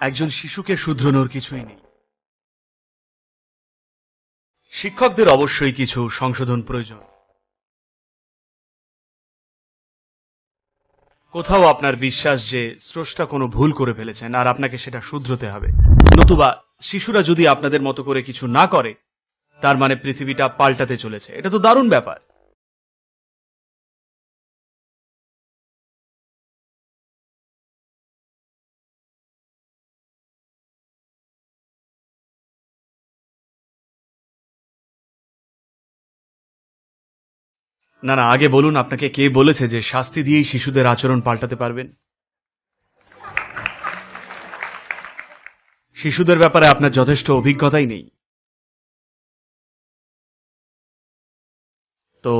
একজন শিশুকে শুধরানোর কিছুই নেই। শিক্ষকদের অবশ্যই কিছু সংশোধন প্রয়োজন। কোথাও আপনার বিশ্বাস যে স্রষ্টা কোনো ভুল করে ফেলেছেন আর আপনাকে সেটা শুধরতে হবে। নতুবা শিশুরা যদি আপনাদের মতো করে কিছু না করে, তার মানে পৃথিবীটা পাল্টাতে চলেছে। এটা তো দারুণ ব্যাপার। না না, আগে বলুন আপনাকে কে বলেছে যে শাস্তি দিয়েই শিশুদের আচরণ পাল্টাতে পারবেন? শিশুদের ব্যাপারে আপনার যথেষ্ট অভিজ্ঞতাই নেই। তো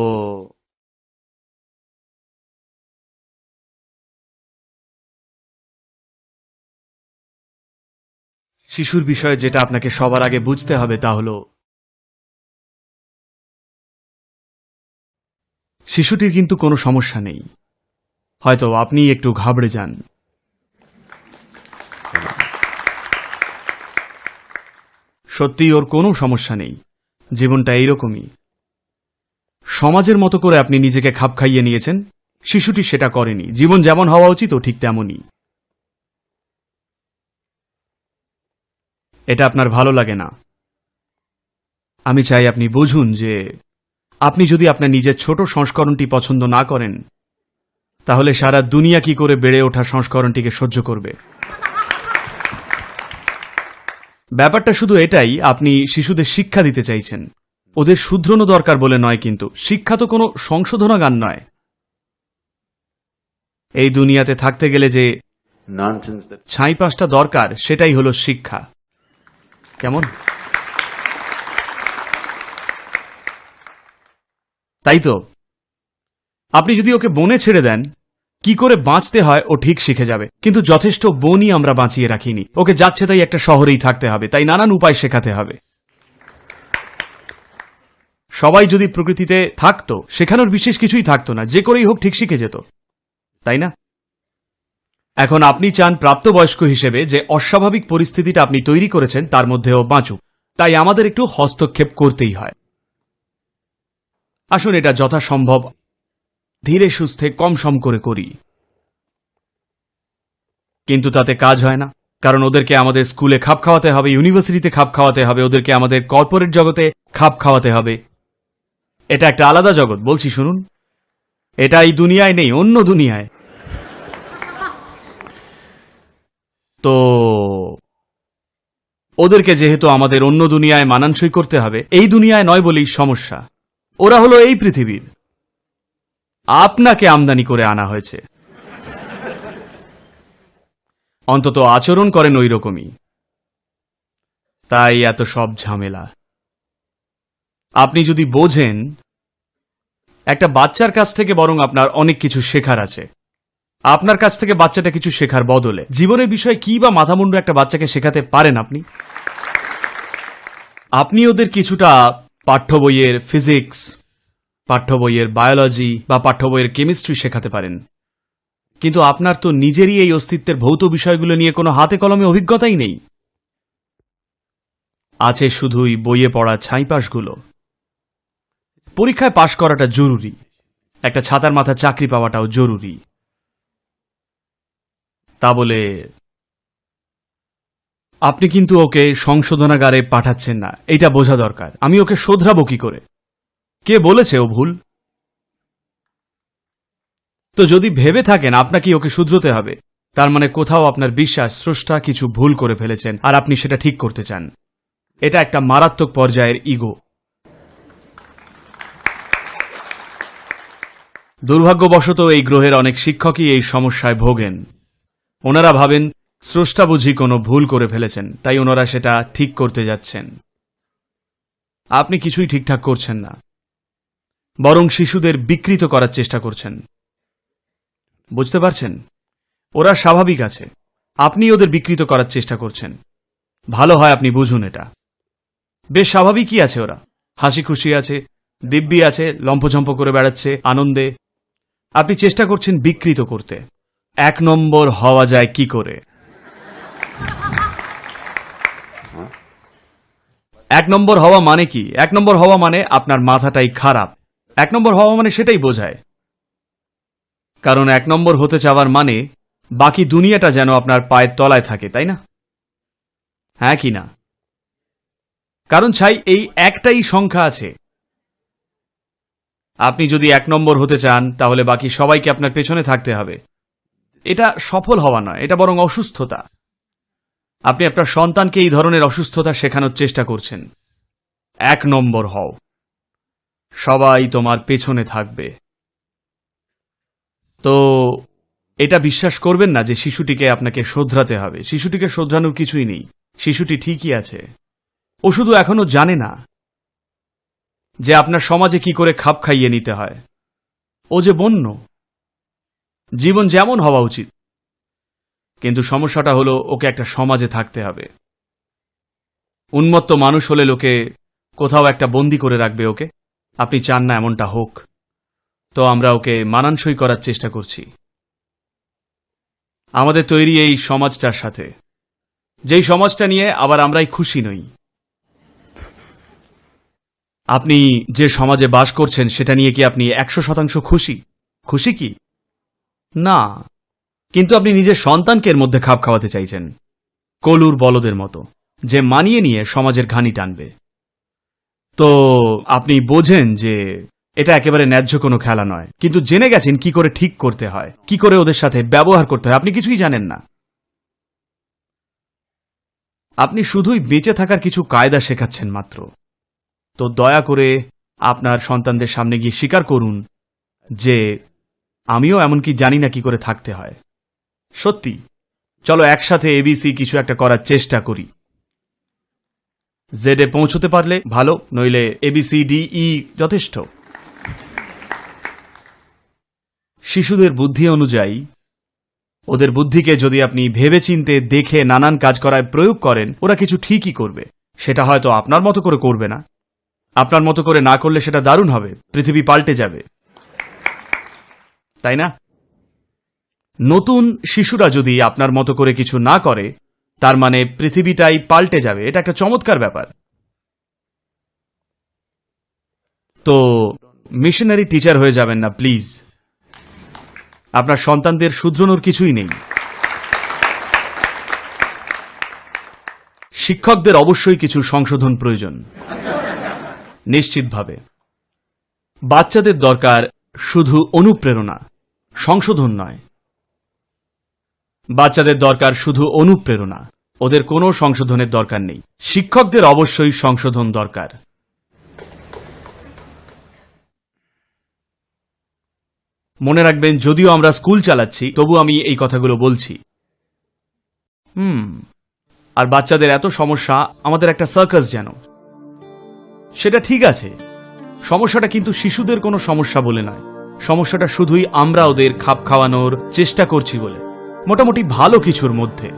শিশুর বিষয়ে যেটা আপনাকে সবার আগে বুঝতে হবে তা হলো শিশুটির কিন্তু কোনো সমস্যা নেই। হয়তো আপনি একটু ঘাবড়ে যান। সত্যি ওর কোনো সমস্যা নেই। জীবনটা এইরকমই। সমাজের মতো করে আপনি নিজেকে খাপ খাইয়ে নিয়েছেন, শিশুটি সেটা করেনি। জীবন যেমন হওয়া উচিত, ও ঠিক তেমনই। এটা আপনার ভালো লাগে না। আমি চাই আপনি বুঝুন যে আপনি যদি আপনার নিজের ছোট সংস্করণটি পছন্দ না করেন তাহলে সারা দুনিয়া কি করে বেড়ে ওঠা সংস্করণটিকে সহ্য করবে? ব্যাপারটা শুধু এটাই আপনি শিশুদের শিক্ষা দিতে চাইছেন। ওদের শুধরানো দরকার বলে নয় কিন্তু শিক্ষা তো কোনো সংশোধনাগান নয়। এই দুনিয়াতে থাকতে গেলে যে that ছাইপাশটা দরকার সেটাই হলো শিক্ষা। কেমন? তাই তো আপনি যদি ওকে বনে ছেড়ে দেন, কি করে বাঁচতে হয় ও ঠিক শিখে যাবে? কিন্তু যথেষ্ট বনই আমরা বাঁচিয়ে রাখিনি। ওকে যাচ্ছে তাই একটা শহরেই থাকতে হবে, তাই নানান উপায় শেখাতে হবে। সবাই যদি প্রকৃতিতে থাকতো, শেখানোর বিশেষ কিছুই থাকতো না, যে করেই হোক ঠিক শিখে যেত। তাই না? এখন আপনি চান প্রাপ্তবয়স্ক হিসেবে যে অস্বাভাবিক পরিস্থিতিটা আপনি তৈরি করেছেন, তার মধ্যেও বাঁচুক। তাই আমাদের একটু হস্তক্ষেপ করতেই হয়। আসুন এটা যথাসম্ভব। ধীরে সুস্থে কম সম করে করি। কিন্তু তাতে কাজ হয় না, কারণ ওদেরকে আমাদের স্কুলে খাপ খাওয়াতে হবে, ইউনিভার্সিটিতে খাপ খাওয়াতে হবে, ওদেরকে আমাদের কর্পোরেট জগতে খাপ খাওয়াতে হবে। এটা একটা আলাদা জগৎ, বলছি শুনুন। এটা এই দুনিয়ায় নেই, অন্য দুনিয়ায়। তো ওদেরকে যেহেতু আমাদের অন্য দুনিয়ায় মানানসই করতে হবে, এই দুনিয়ায় নয় বলেই সমস্যা। ওরা হলো এই পৃথিবীর। আপনাকে আমদানি করে আনা হয়েছে। অন্তত আচরণ করেন ওই রকমই। তাই এত সব ঝামেলা। আপনি যদি বোঝেন, একটা বাচ্চার কাছ থেকে বরং আপনার অনেক কিছু শেখার আছে। আপনার কাছ থেকে বাচ্চাটা কিছু শেখার বদলে। জীবনের বিষয়ে কি বা মাথামুন্ডু একটা বাচ্চাকে শেখাতে পারেন আপনি? আপনি ওদের কিছুটা পাঠ্য বইয়ের ফিজিক্স পাঠ্য বইয়ের বায়োলজি বা পাঠ্য বইয়ের কেমিস্ট্রি শেখাতে পারেন। কিন্তু আপনার তো নিজেরই এই অস্তিত্বের ভৌত বিষয়গুলো নিয়ে কোনো হাতে কলমে অভিজ্ঞতাই নেই। আছে শুধুই বইয়ে পড়া ছাইপাশগুলো। পরীক্ষায় পাশ করাটা জরুরি। একটা ছাতার মাথা চাকরি পাওয়াটাও জরুরি। তা বলে আপনি কিন্তু ওকে সংশোধনাগারে পাঠাচ্ছেন না। এটা বোঝা দরকার। আমি ওকে শোধরাবো কি করে? কে বলেছে ও ভুল? তো যদি ভেবে থাকেন, আপনাকে ওকে শুধরোতে হবে। তার মানে কোথাও আপনার বিশ্বাস, স্রষ্টা কিছু ভুল করে ফেলেছেন, আর আপনি সেটা ঠিক করতে চান। এটা একটা মারাত্মক পর্যায়ের ইগো। দুর্ভাগ্যবশত এই গ্রহের অনেক শিক্ষকই এই সমস্যায় ভোগেন। ওনারা ভাবেন স্রষ্টা বুঝি কোনো ভুল করে ফেলেছেন, তাই ওনারা সেটা ঠিক করতে যাচ্ছেন। আপনি কিছুই ঠিকঠাক করছেন না, বরং শিশুদের বিকৃত করার চেষ্টা করছেন। বুঝতে পারছেন? ওরা স্বাভাবিক আছে, আপনি ওদের বিকৃত করার চেষ্টা করছেন। ভালো হয় আপনি বুঝুন এটা। বেশ স্বাভাবিকই আছে ওরা। হাসি খুশি আছে, দিব্যি আছে লম্ফঝম্প করে বেড়াচ্ছে, আনন্দে। আপনি চেষ্টা করছেন বিকৃত করতে। এক নম্বর হওয়া যায় কি করে? এক নম্বর হওয়া মানে কি? এক নম্বর হওয়া মানে আপনার মাথাটাই খারাপ। এক নম্বর হওয়া মানে সেটাই বোঝায়। কারণ এক নম্বর হতে চাওয়ার মানে বাকি দুনিয়াটা যেন আপনার পায়ের তলায় থাকে, তাই না? হ্যাঁ কি না? কারণ ছাই, এই একটাই সংখ্যা আছে। আপনি যদি এক নম্বর হতে চান, তাহলে বাকি সবাইকে আপনার পেছনে থাকতে হবে। এটা সফল হওয়া নয়, এটা বরং অসুস্থতা। আপনি আপনার সন্তানকে এই ধরনের অসুস্থতা শেখানোর চেষ্টা করছেন। এক নম্বর হও। সবাই তোমার পেছনে থাকবে। তো, এটা বিশ্বাস করবেন না যে শিশুটিকে আপনাকে শোধরাতে হবে। শিশুটিকে শোধরানোর কিছুই নেই। শিশুটি ঠিকই আছে। ও শুধু এখনও জানে না যে আপনার সমাজে কি করে খাপ খাইয়ে নিতে হয়। ও যে বন্য। জীবন যেমন হওয়া উচিত কিন্তু সমস্যাটা হলো ওকে একটা সমাজে থাকতে হবে। উন্মত্ত মানুষ হলে লোকে কোথাও একটা বন্দি করে রাখবে ওকে। আপনি চান না এমনটা হোক। তো আমরা ওকে মানানসই করার চেষ্টা করছি। আমাদের তৈরি এই সমাজটার সাথে। যেই সমাজটা নিয়ে আবার আমরাই খুশি নই। আপনি যে সমাজে বাস করছেন, সেটা নিয়ে কি আপনি একশো শতাংশ খুশি? খুশি কি? না। কিন্তু আপনি নিজের সন্তানকে এর মধ্যে খাপ খাওয়াতে চাইছেন। কলুর বলদের মতো, যে মানিয়ে নিয়ে সমাজের ঘানি টানবে। তো, আপনি বোঝেন যে এটা একেবারে ন্যায্য কোনো খেলা নয়। কিন্তু জেনে গেছেন কি করে ঠিক করতে হয়, কি করে ওদের সাথে ব্যবহার করতে হয়, আপনি কিছুই জানেন না। আপনি শুধুই বেঁচে থাকার কিছু কায়দা শেখাচ্ছেন মাত্র। তো দয়া করে আপনার সন্তানদের সামনে গিয়ে স্বীকার করুন যে, আমিও এমনকি জানি না কি করে থাকতে হয়। সত্যি, চলো একসাথে এবিসি কিছু একটা করার চেষ্টা করি। জেডে পৌঁছতে পারলে ভালো, নইলে এবিসি ই যথেষ্ট। শিশুদের বুদ্ধি অনুযায়ী, ওদের বুদ্ধিকে যদি আপনি ভেবেচিন্তে দেখে নানান কাজ করায় প্রয়োগ করেন, ওরা কিছু ঠিকই করবে। সেটা হয়তো আপনার মতো করে করবে না। আপনার মতো করে না করলে সেটা দারুণ হবে, পৃথিবী পাল্টে যাবে। তাই না? নতুন শিশুরা যদি আপনার মতো করে কিছু না করে, তার মানে পৃথিবীটাই পাল্টে যাবে, এটা একটা চমৎকার ব্যাপার। তো মিশনারি টিচার হয়ে যাবেন না প্লিজ আপনার সন্তানদের শুধরানোর কিছুই নেই। শিক্ষকদের অবশ্যই কিছু সংশোধন প্রয়োজন। নিশ্চিতভাবে। বাচ্চাদের দরকার শুধু অনুপ্রেরণা, সংশোধন নয়। বাচ্চাদের দরকার শুধু অনুপ্রেরণা। ওদের কোনো সংশোধনের দরকার নেই। শিক্ষকদের অবশ্যই সংশোধন দরকার। মনে রাখবেন, যদিও আমরা স্কুল চালাচ্ছি, তবু আমি এই কথাগুলো বলছি। হুম, আর বাচ্চাদের এত সমস্যা, আমাদের একটা সার্কাস যেন। সেটা ঠিক আছে। সমস্যাটা কিন্তু শিশুদের কোনো সমস্যা বলে নয়। সমস্যাটা শুধুই আমরা ওদের খাপ খাওয়ানোর চেষ্টা করছি বলে। মোটামুটি ভালো কিছুর মধ্যে।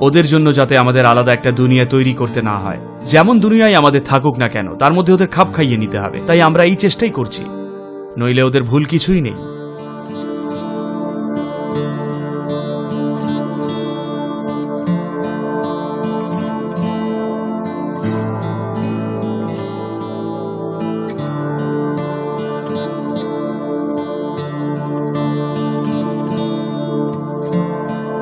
ওদের জন্য যাতে আমাদের আলাদা একটা দুনিয়া তৈরি করতে না হয়। যেমন দুনিয়ায় আমাদের থাকুক না কেন, তার মধ্যে ওদের খাপ খাইয়ে নিতে হবে। তাই আমরা এই চেষ্টাই করছি। নইলে ওদের ভুল কিছুই নেই।